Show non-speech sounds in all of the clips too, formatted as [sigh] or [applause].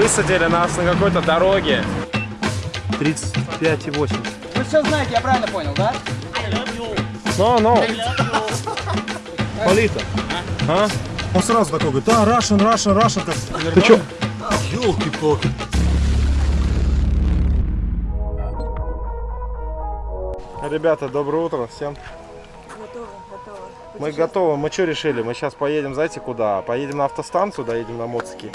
Высадили нас на какой-то дороге. 35,8. Вы все знаете, я правильно понял, да? Ну, ну. Полита. А? Он сразу такой говорит, да, Russian, Russian, Russian. Как... Ты чё? Ёлки-палки. Ребята, доброе утро всем. Мы готовы. Мы что решили? Мы сейчас поедем, знаете, куда? Поедем на автостанцию, доедем на Моцики.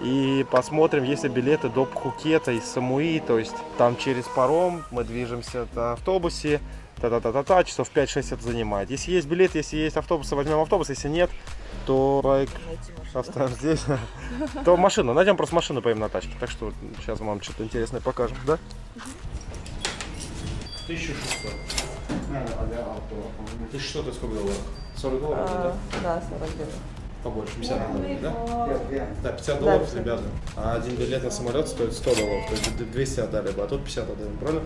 И посмотрим, есть ли билеты до Пхукета из Самуи. То есть там через паром мы движемся на автобусе. Та-та-та-та-та, часов 5-6 это занимает. Если есть билет, если есть автобус, возьмем автобус. Если нет, то байк оставим здесь. То машину. Найдем просто машину, поедем на тачке. Так что сейчас вам что-то интересное покажем, да? 1600. Ты что, ты сколько долларов? 40 долларов, да? Да, 40 где-то. Побольше, 50 долларов, да? Да, 50 долларов, Да, ребята. А один билет на самолет стоит 100 долларов, то есть 200 отдали бы, а тут 50 отдаем, правильно?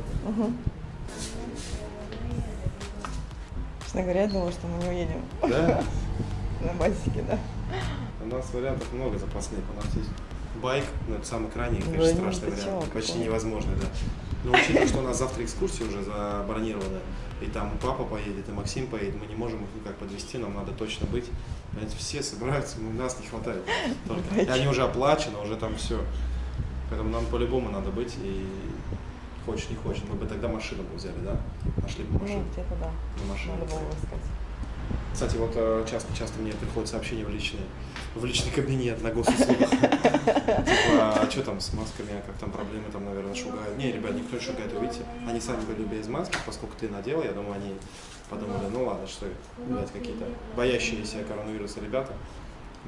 Честно говоря, я думала, что мы не уедем Да? [laughs] на басике, да. У нас вариантов много запасных. У нас есть байк, но это самый крайний, Да конечно, страшный вариант. Почти невозможный, да. Но учитывая, что у нас завтра экскурсия уже забронирована, и там папа поедет, и Максим поедет, мы не можем их никак подвести, нам надо точно быть. Понимаете, все собираются, но нас не хватает. Только. И они уже оплачены, уже там все. Поэтому нам по-любому надо быть, и хочешь не хочешь. Мы бы тогда машину бы взяли, да? Нашли бы Ну, машину. где-то да. На машину. Надо было искать. Кстати, вот э, часто, часто мне приходят сообщения в личный, в личный кабинет на госуслугах. Типа, а что там с масками, а как там проблемы, там, наверное, шугают. Не, ребят, никто не шугает, вы видите. Они сами были без маски, поскольку ты надел, я думаю, они подумали, ну ладно, что, блядь, какие-то боящиеся коронавируса ребята.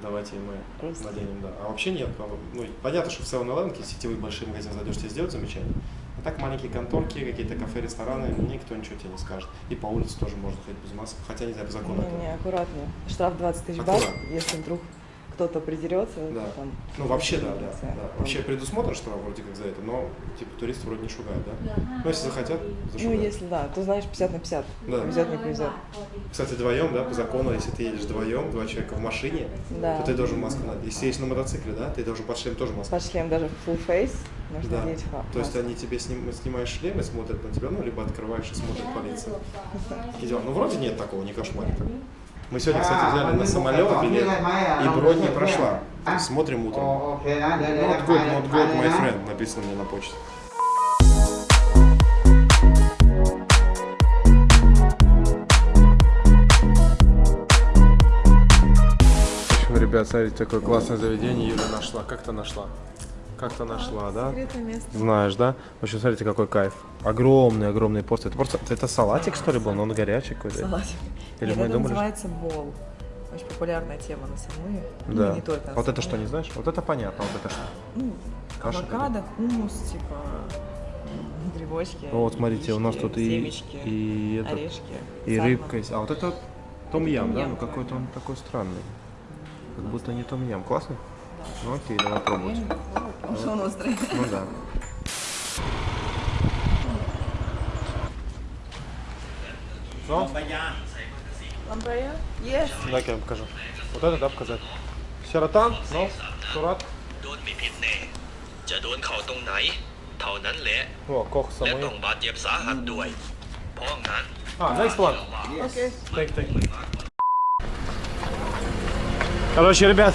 Давайте мы Просто. наденем, да. А вообще нет, по- ну, понятно, что в 7-Eleven, сетевой большой магазин зайдешь, тебе сделают замечание. А так маленькие конторки, какие-то кафе, рестораны, никто ничего тебе не скажет. И по улице тоже можно ходить без масок, хотя не знаю, по закону. Не, не, аккуратнее. Штраф 20 тысяч бат, если вдруг кто-то придерется, Да. там... Ну, вообще, да, да, да. Вообще предусмотрен штраф вроде как за это, но, типа, туристы вроде не шугают, да? Ну, если захотят, Ну, зашугают. если да, то знаешь 50 на 50. Да. Повезет, не повезет. Кстати, вдвоем, да, по закону, если ты едешь вдвоем, два человека в машине, Да. то ты должен маску надеть. Если едешь на мотоцикле, да, ты должен под шлем тоже маску. Под шлем даже full face нужно да. одеть флаг. То есть они тебе сним, снимаешь шлем и смотрят на тебя, ну, либо открываешь и смотрит полиция. Идем. Ну, вроде нет такого, не кошмарика. Мы сегодня, кстати, взяли на самолет билет, и бронь не прошла. Смотрим утром. Not good, not good, my friend, написано мне на почте. ребят, смотрите, такое классное заведение Юля нашла. Как-то нашла. Как-то нашла, да? Место. Знаешь, да? В общем, смотрите, какой кайф. Огромный, огромный пост. Это просто, это салатик, что ли, был? Но он горячий какой-то. Салатик. Или Нет, мы это думали, называется бол. Очень популярная тема на Самуе. Ну, Да. и не только на Вот это Самуе. что, не знаешь? Вот это понятно, вот это что? Ну, Каша авокадо, хумус, типа грибочки. Ну, вот смотрите, у нас яички, тут и, семечки, и, этот, орешки. и сальмон. рыбка есть. А вот это том-ям, да? Ну какой-то он такой странный. Как Да. будто не том-ям. Классный? Ну окей, давай пробовать Ну, Потому что он острый. Ну да. Ну, Ламбрая? Yes. дай я вам покажу. Вот это, да, показать. Сиратан, ну, сурат. โดนมีพิษแน่ จะโดนเข่าตรงไหน เท่านั้นแหละ О, кох และ самой. ต้องบาดเจ็บสาหัสด้วย เพราะงั้น А, next one. Окей. Так, так. Короче, ребят,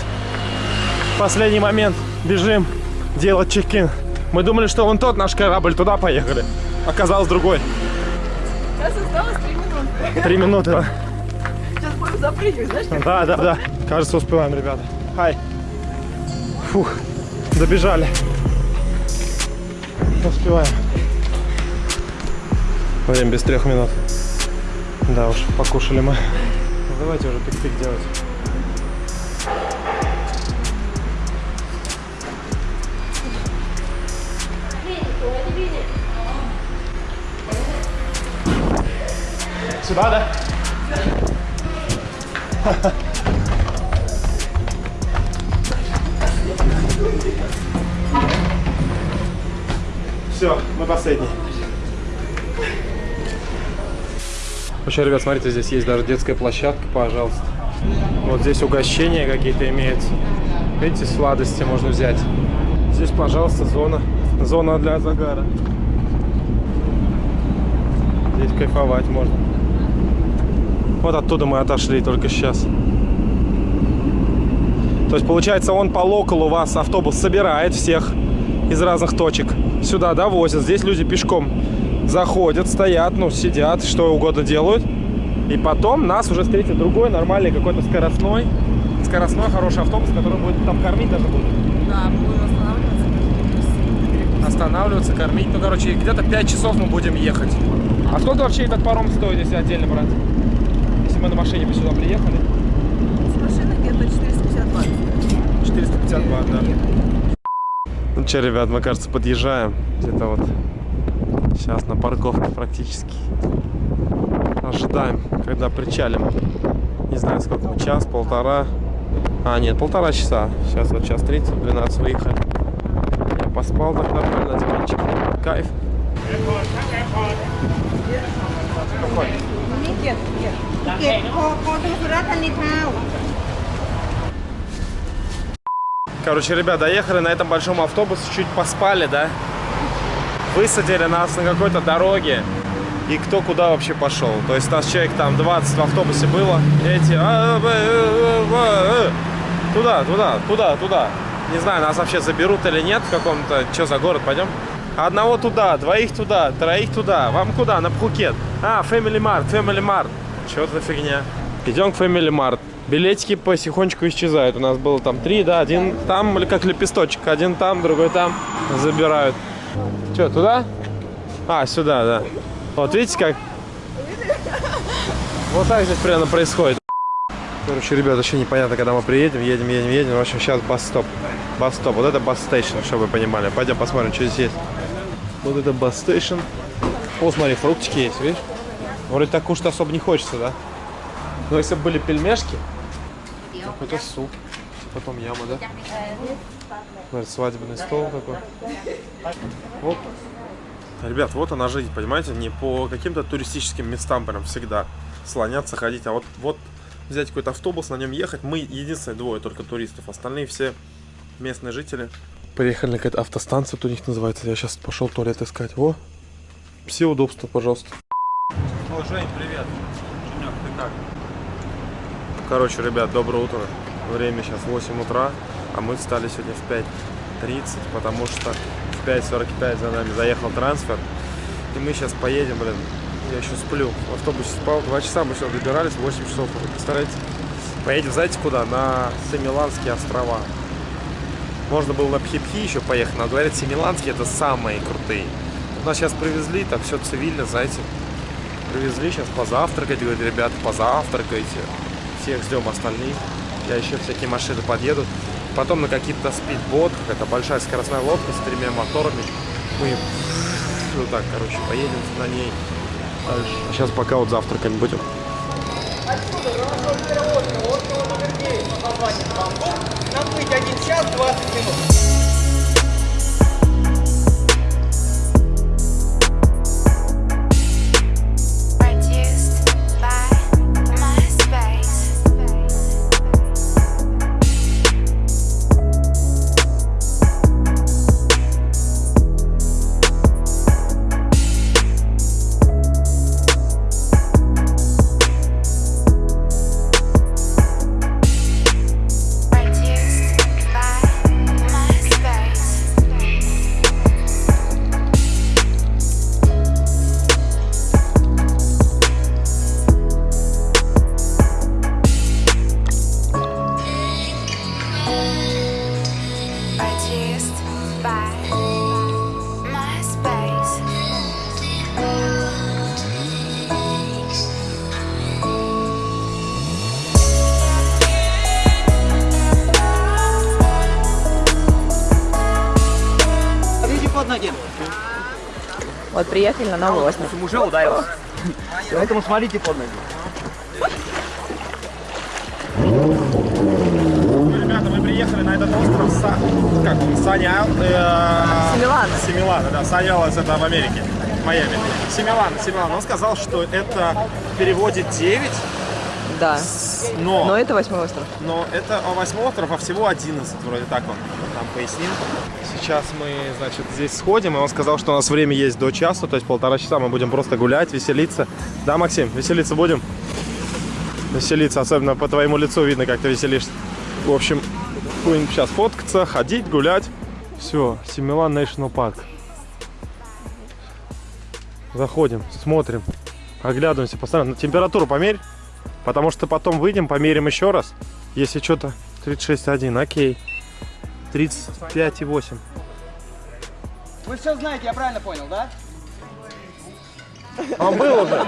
последний момент. Бежим делать чекин. Мы думали, что вон тот наш корабль, туда поехали. Оказалось другой. Сейчас осталось 3 минуты. Три минуты. да. Сейчас будем запрыгивать, знаешь? Да, да, да. Кажется, успеваем, ребята. Хай. Фух, добежали. Успеваем. Время без трех минут. Да уж, покушали мы. Ну, давайте уже пик-пик делать. Сюда, да? Все, мы последний. Вообще, ребят, смотрите, здесь есть даже детская площадка, пожалуйста. Вот здесь угощения какие-то имеются. Видите, сладости можно взять. Здесь, пожалуйста, зона. Зона для загара. Здесь кайфовать можно. Вот оттуда мы отошли только сейчас. То есть, получается, он по локалу вас автобус собирает всех из разных точек. Сюда довозят. Здесь люди пешком заходят, стоят, ну, сидят, что угодно делают. И потом нас уже встретит другой нормальный какой-то скоростной, скоростной хороший автобус, который будет там кормить даже будет. Да, будем останавливаться. Останавливаться, кормить. Ну, короче, где-то 5 часов мы будем ехать. А сколько вообще этот паром стоит, если отдельно брать? Если мы на машине бы сюда приехали? С машины где-то 450 бат. 450 бат, да. Ну что, ребят, мы, кажется, подъезжаем. Где-то вот сейчас на парковке практически. Ожидаем, когда причалим. Не знаю, сколько мы, час, полтора. А, нет, полтора часа. Сейчас вот час 30, 12 выехали. Я поспал так нормально на диванчике. Кайф. Какой? นี่ เก็บเก็บเก็บพอพอตรงสุราษฎร์ธานีเท้า Короче, ребят, доехали на этом большом автобусе, чуть поспали, да? Высадили нас на какой-то дороге. И кто куда вообще пошел. То есть нас человек там 20 в автобусе было. Эти... а, б, э, э, э. Туда, туда, туда, туда. Не знаю, нас вообще заберут или нет в каком-то... Что за город, пойдем? Одного туда, двоих туда, троих туда. Вам куда? На Пхукет. А, Family Mart, Family Mart. Что за фигня? Идем к Family Mart. Билетики потихонечку исчезают. У нас было там три, да, один там, как лепесточек. Один там, другой там. Забирают. Что, туда? А, сюда, да. Вот видите как? Вот так здесь примерно происходит. Короче, ребят, вообще непонятно, когда мы приедем. Едем, едем, едем. В общем, сейчас бас-стоп. Бас-стоп. Вот это бас-стейшн, чтобы вы понимали. Пойдем посмотрим, что здесь есть. Вот это бас-стейшн. О, смотри, фруктики есть, видишь? Вроде так кушать особо не хочется, да? Но если бы были пельмешки, какой-то суп, потом яма, да? Смотри, свадебный стол такой. Оп. Ребят, вот она жизнь, понимаете? Не по каким-то туристическим местам прям всегда слоняться, ходить, а вот, вот взять какой-то автобус, на нем ехать. Мы единственные двое только туристов, остальные все местные жители. Приехали на какая-то автостанция, тут у них называется. Я сейчас пошел туалет искать. Во, все удобства, пожалуйста. О, Жень, привет. Женек, ты как? Короче, ребят, доброе утро. Время сейчас 8 утра, а мы встали сегодня в 5.30, потому что в 5.45 за нами заехал трансфер. И мы сейчас поедем, блин. Я еще сплю. В автобусе спал. Два часа мы сюда добирались, 8 часов. Представляете? Поедем, знаете куда? На Семиланские острова. Можно было на Пхипхи еще поехать, но говорят, Семиланские это самые крутые. Нас сейчас привезли, так все цивильно, знаете. Привезли сейчас позавтракать, говорят, ребята, позавтракайте. Всех ждем остальных. Я еще всякие машины подъедут. Потом на какие-то спидботах, это большая скоростная лодка с тремя моторами. Мы вот так, короче, поедем на ней. Сейчас пока вот завтракать будем. Нам быть 1 час 20 минут. На новый остров. Уже ударился. [laughs] Поэтому смотрите под ноги. Ребята, мы приехали на этот остров Са... как он? Саня... Э... Семилана. Семилана, да. Санялас это в Америке, в Майами. Семилана, Семилана. Он сказал, что это в переводе 9, Да. но... Но это восьмой остров. Но это восьмой остров, а всего 11, вроде так он нам пояснил. Сейчас мы, значит, здесь сходим, и он сказал, что у нас время есть до часа, то есть полтора часа мы будем просто гулять, веселиться. Да, Максим, веселиться будем? Веселиться, особенно по твоему лицу видно, как ты веселишься. В общем, будем сейчас фоткаться, ходить, гулять. Все, Симилан National Park. Заходим, смотрим, оглядываемся постоянно. Температуру померь, потому что потом выйдем, померим еще раз. Если что-то 36,1, окей. 35,8. Вы все знаете, я правильно понял, да? Он был уже.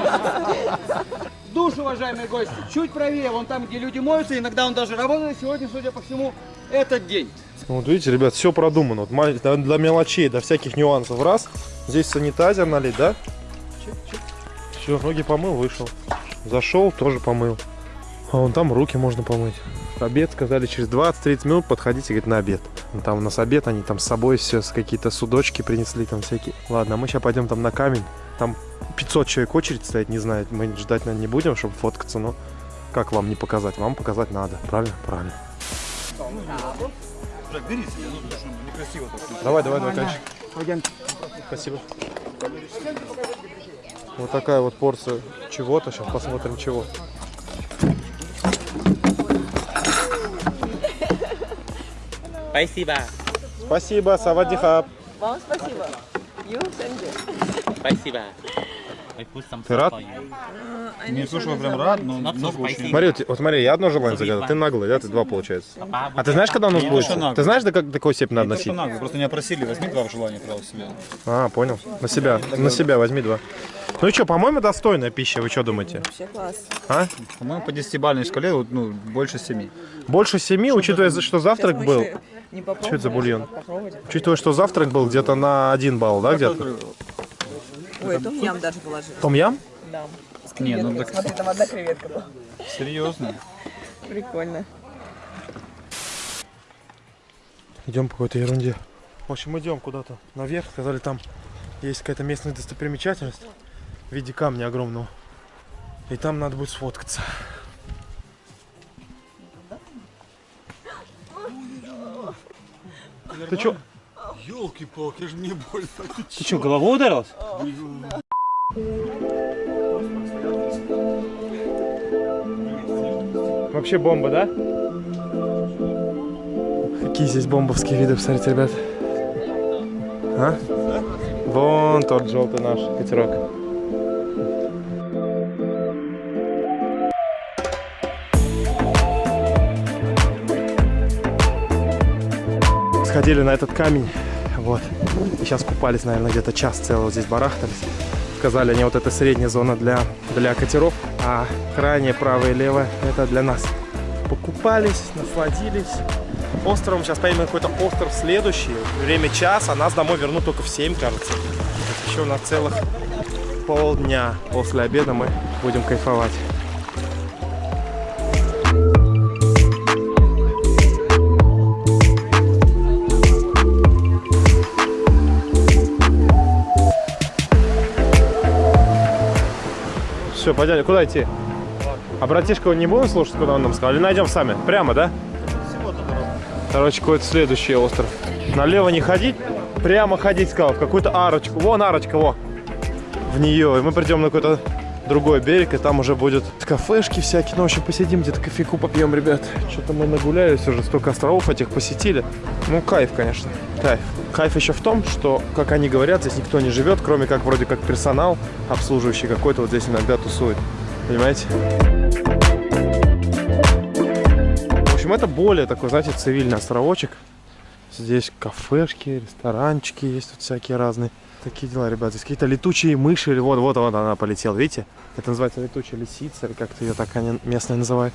Душ, уважаемые гости, чуть правее, вон там, где люди моются, иногда он даже работает. Сегодня, судя по всему, этот день. Вот видите, ребят, все продумано. Вот до, до мелочей, до всяких нюансов. Раз. Здесь санитайзер налить, да? Все, ноги помыл, вышел. Зашел, тоже помыл. А вон там руки можно помыть. Обед сказали через 20-30 минут подходите, говорит, на обед. Ну, Там у нас обед, они там с собой все, с какие-то судочки принесли там всякие. Ладно, а мы сейчас пойдем там на камень. Там 500 человек очередь стоит, не знаю, мы ждать, наверное, не будем, чтобы фоткаться, но как вам не показать? Вам показать надо, правильно? Правильно. Давай, давай, давай, конечно. Спасибо. Вот такая вот порция чего-то. Сейчас посмотрим чего. Спасибо. Спасибо, савадихаб. Вам спасибо. You send it. Спасибо. Ты рад? you. Не я прям рад, но много очень. Смотри, вот, смотри, я одно желание загадал, ты наглый, да, ты два получается. А ты знаешь, когда у нас Не будет? Ты знаешь, до, как, до какой степени надо Не носить? просто меня просили, возьми два в желание, пожалуйста, себе. А, понял. На себя, на себя возьми два. Ну и что, по-моему, достойная пища, вы что думаете? Вообще класс. А? По-моему, по десятибалльной шкале вот, ну, больше семи. Больше семи, учитывая, что завтрак был. Что это за бульон? Попробуйте. Учитывая, что завтрак был где-то на один балл, да, где-то? Ой, это ям даже положил. Том-ям? Да. С Не, ну так- Смотри, там одна креветка была. Серьезно? Прикольно. Идем по какой-то ерунде. В общем, идем куда-то наверх. Сказали, там есть какая-то местная достопримечательность в виде камня огромного. И там надо будет сфоткаться. Ты чё? Елки-палки, же мне больно. Ты что, головой ударился? Вообще бомба, да? Какие здесь бомбовские виды, посмотрите, ребят. А? Вон тот желтый наш катерок. Сходили на этот камень, вот. И сейчас купались, наверное, где-то час целый вот здесь барахтались. Сказали они, вот это средняя зона для, для катеров, а крайняя правая и левая это для нас. Покупались, насладились. Островом сейчас поедем какой-то остров следующий. Время час, а нас домой вернут только в 7, кажется. Еще у нас целых полдня после обеда мы будем кайфовать. Все, пойдем. Куда идти? А братишка не будем слушать, куда он нам сказал? Или найдем сами? Прямо, да? Короче, какой-то следующий остров. Налево не ходить, прямо ходить, сказал, в какую-то арочку. Вон арочка, во. В нее. И мы придем на какой-то другой берег, и там уже будет кафешки всякие. Ну, в общем, посидим, где-то кофейку попьем, ребят. Что-то мы нагулялись уже, столько островов этих посетили. Ну, кайф, конечно, кайф. Кайф еще в том, что, как они говорят, здесь никто не живет, кроме как вроде как персонал обслуживающий какой-то вот здесь иногда тусует. Понимаете? В общем, это более такой, знаете, цивильный островочек. Здесь кафешки, ресторанчики есть тут всякие разные. Такие дела, ребят. Здесь какие-то летучие мыши. или Вот, вот, вот она полетела, видите? Это называется летучая лисица, или как-то ее так они местные называют.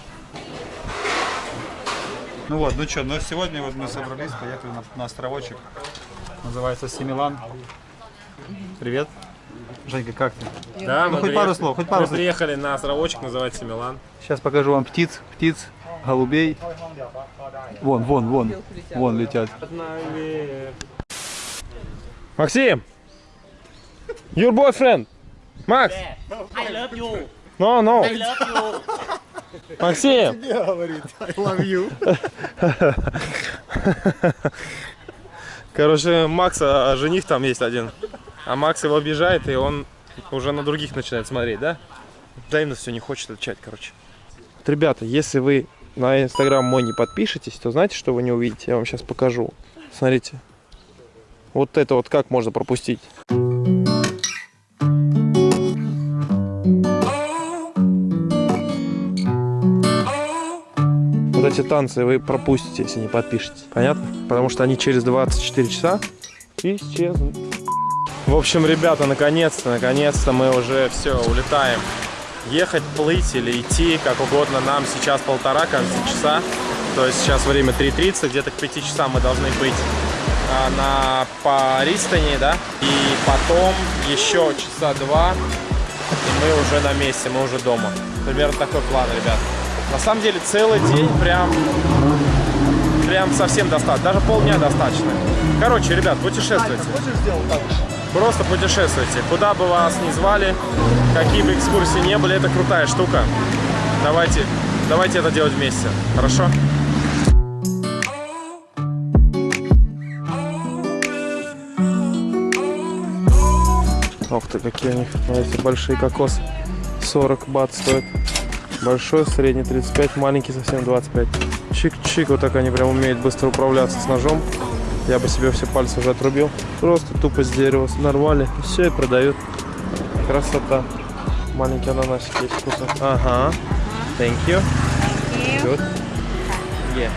Ну вот, ну что, ну сегодня вот мы собрались, поехали на, на островочек. Называется Семилан. Привет. Женька, как ты? Да, Ну, хоть пару слов, хоть пару слов. приехали на островочек, называется Милан. Сейчас покажу вам птиц, птиц, голубей. Вон, вон, вон, вон летят. Максим! Your boyfriend! Макс! I love you. No, no! I love you. Максим! Короче, Макса жених там есть один. А Макс его обижает, и он уже на других начинает смотреть, да? Взаимно все не хочет отвечать, короче. Вот, ребята, если вы на инстаграм мой не подпишетесь, то знаете, что вы не увидите? Я вам сейчас покажу. Смотрите. Вот это вот как можно пропустить. Вот эти танцы вы пропустите, если не подпишетесь. Понятно? Потому что они через 24 часа исчезнут. В общем, ребята, наконец-то, наконец-то мы уже все, улетаем. Ехать, плыть или идти, как угодно нам сейчас полтора, кажется, часа. То есть сейчас время 3.30, где-то к 5 часам мы должны быть а, на Паристане, да? И потом еще часа два, и мы уже на месте, мы уже дома. Примерно такой план, ребят. На самом деле целый день прям, прям совсем достаточно, даже полдня достаточно. Короче, ребят, путешествуйте. Просто путешествуйте. Куда бы вас ни звали, какие бы экскурсии не были, это крутая штука. Давайте, давайте это делать вместе. Хорошо? Ох ты, какие у них, смотрите, большие кокосы. 40 бат стоят. Большой, средний 35, маленький совсем 25. Чик-чик, вот так они прям умеют быстро управляться с ножом. Я бы себе все пальцы уже отрубил. Просто тупо с дерева нарвали. И все, и продают. Красота. Маленький ананасик есть вкусно. Ага. Thank you. Good. Yeah.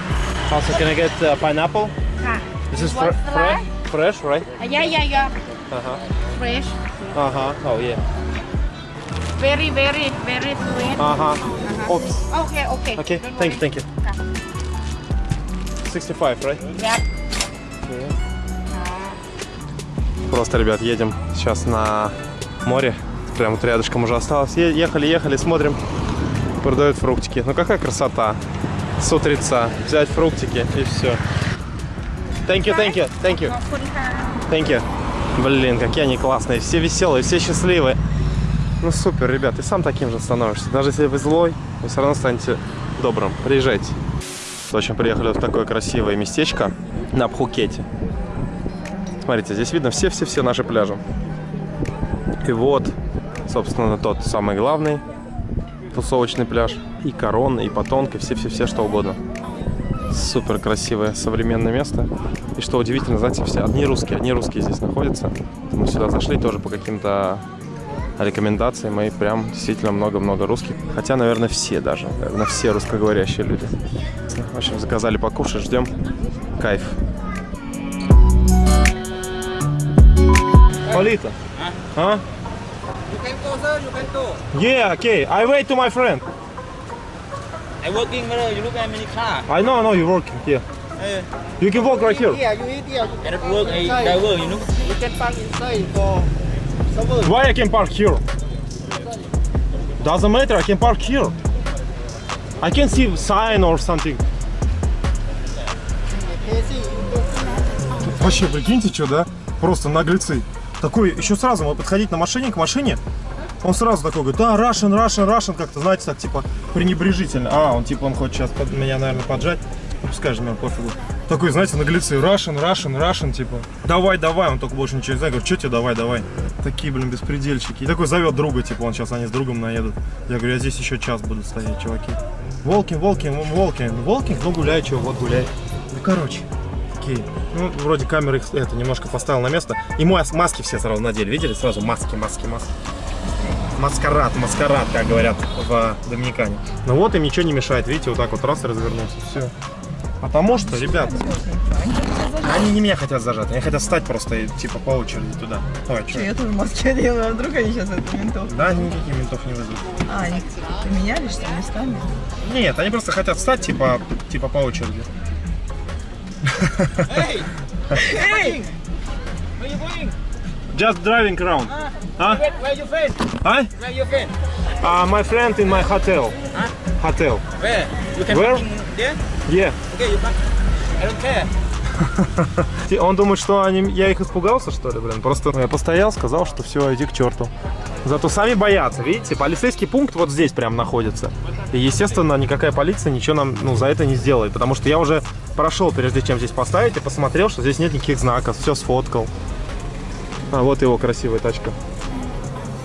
Also, can I get uh, pineapple? ค่ะ This is fry? fresh, fresh, right? yeah yeah yeah Uh-huh. fresh Uh-huh. Oh, yeah. very very very sweet Ага. Ops. Oh, okay, okay. Okay, Don't thank worry. you, thank you. Yeah. 65, right? Yeah. Okay. Yeah. Просто, ребят, едем сейчас на море. Прям вот рядышком уже осталось. Ехали, ехали, смотрим. Продают фруктики. Ну какая красота. С утреца. Взять фруктики и все. Thank you, thank you, thank you. Thank you. Блин, какие они классные. Все веселые, все счастливые. Ну супер, ребят, ты сам таким же становишься. Даже если вы злой, вы все равно станете добрым. Приезжайте. В приехали в такое красивое местечко на Пхукете. Смотрите, здесь видно все-все-все наши пляжи. И вот, собственно, тот самый главный тусовочный пляж. И Корон, и Патонка, все-все-все, что угодно. Супер красивое современное место. И что удивительно, знаете, все одни русские, одни русские здесь находятся. Мы сюда зашли тоже по каким-то рекомендациям, и прям действительно много-много русских. Хотя, наверное, все даже, наверное, все русскоговорящие люди. В общем, заказали покушать, ждем. Кайф. Полита. А? You can go sir you can go Yeah, okay. I wait to my friend. I working, brother. You look at many car. I know, I know you're working here. Hey. You can walk right here. here you eat here you I don't work. I driver. You know. you can park inside for Why I can park here? Doesn't matter, I can park here. I can see sign or something. Вообще, прикиньте, что, да? Просто наглецы. Такой, еще сразу мы подходить на машине к машине, он сразу такой говорит, да, Russian, Russian, Russian, как-то, знаете, так, типа, пренебрежительно. А, он, типа, он хочет сейчас под меня, наверное, поджать. Ну, же мне пофигу. Такой, знаете, наглецы, Russian, Russian, Russian, типа, давай, давай, он только больше ничего не знает, говорит, что тебе, давай, давай. Такие, блин, беспредельщики. И такой зовет друга, типа, он сейчас, они с другом наедут. Я говорю, я здесь еще час буду стоять, чуваки. Волкин, Волкин, Волкин, Волкин, ну гуляй, чего, вот гуляй. Ну, короче, такие. Ну, вроде камеры их это немножко поставил на место. И мас- маски все сразу надели, видели? Сразу маски, маски, маски. Маскарад, маскарад, как говорят в Доминикане. Ну вот им ничего не мешает, видите, вот так вот раз и развернулся, все. Потому что, ребят, они не меня хотят зажать, они хотят встать просто и, типа по очереди туда. Ой, что? Я тоже в Москве делаю, а вдруг они сейчас это ментов. Да, они никаких ментов не вызовут. А, они поменялись, что ли, местами? Нет, они просто хотят встать, типа, типа по очереди. Where you going? Just driving around. Huh? Where, where you friend? Huh? Where you friend? Uh, my friend in my hotel. Hotel. Where? You can Where? There? Yeah. Okay, you park. I don't care. [laughs] Он думает, что они, я их испугался, что ли, блин? Просто я постоял, сказал, что все, иди к черту. Зато сами боятся, видите? Полицейский пункт вот здесь прям находится. И, естественно, никакая полиция ничего нам ну, за это не сделает. Потому что я уже прошел, прежде чем здесь поставить, и посмотрел, что здесь нет никаких знаков. Все сфоткал. А вот его красивая тачка.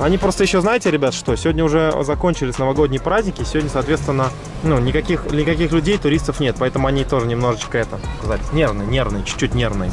Они просто еще, знаете, ребят, что? Сегодня уже закончились новогодние праздники. Сегодня, соответственно, ну, никаких, никаких людей, туристов нет. Поэтому они тоже немножечко, это, сказать, нервные, нервные, чуть-чуть нервные.